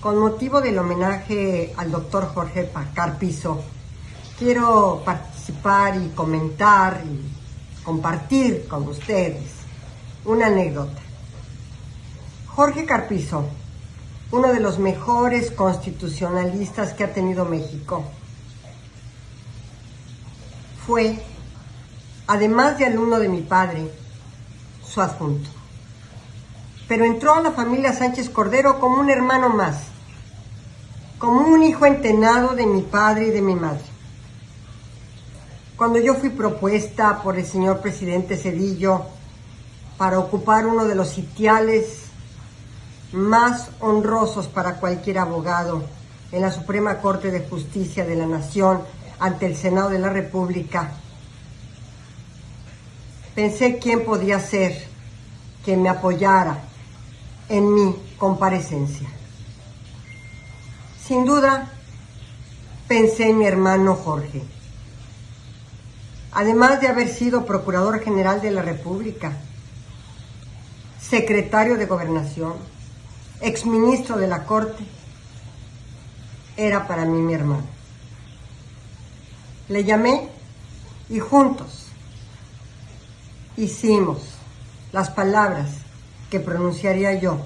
Con motivo del homenaje al doctor Jorge Carpizo, quiero participar y comentar y compartir con ustedes una anécdota. Jorge Carpizo, uno de los mejores constitucionalistas que ha tenido México, fue, además de alumno de mi padre, su adjunto pero entró a la familia Sánchez Cordero como un hermano más, como un hijo entenado de mi padre y de mi madre. Cuando yo fui propuesta por el señor presidente Cedillo para ocupar uno de los sitiales más honrosos para cualquier abogado en la Suprema Corte de Justicia de la Nación ante el Senado de la República, pensé quién podía ser que me apoyara en mi comparecencia. Sin duda, pensé en mi hermano Jorge. Además de haber sido Procurador General de la República, secretario de Gobernación, exministro de la Corte, era para mí mi hermano. Le llamé y juntos hicimos las palabras que pronunciaría yo